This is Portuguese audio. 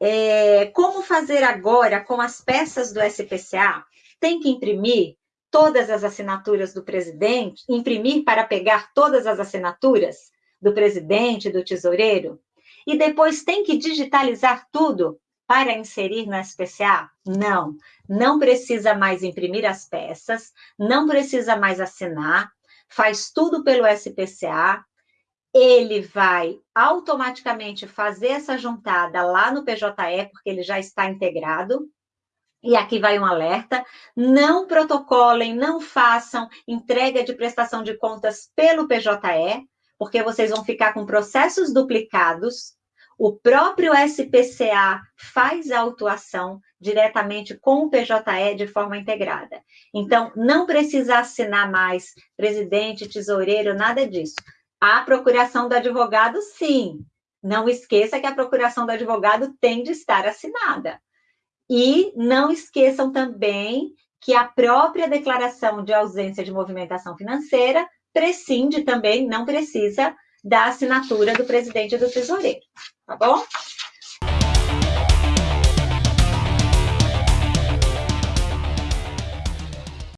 É, como fazer agora com as peças do SPCA? Tem que imprimir todas as assinaturas do presidente, imprimir para pegar todas as assinaturas do presidente, do tesoureiro, e depois tem que digitalizar tudo para inserir no SPCA? Não, não precisa mais imprimir as peças, não precisa mais assinar, faz tudo pelo SPCA, ele vai automaticamente fazer essa juntada lá no PJE, porque ele já está integrado, e aqui vai um alerta: não protocolem, não façam entrega de prestação de contas pelo PJE, porque vocês vão ficar com processos duplicados. O próprio SPCA faz a autuação diretamente com o PJE de forma integrada. Então, não precisa assinar mais presidente, tesoureiro, nada disso. A procuração do advogado, sim. Não esqueça que a procuração do advogado tem de estar assinada. E não esqueçam também que a própria declaração de ausência de movimentação financeira prescinde também, não precisa da assinatura do presidente do tesoureiro, tá bom?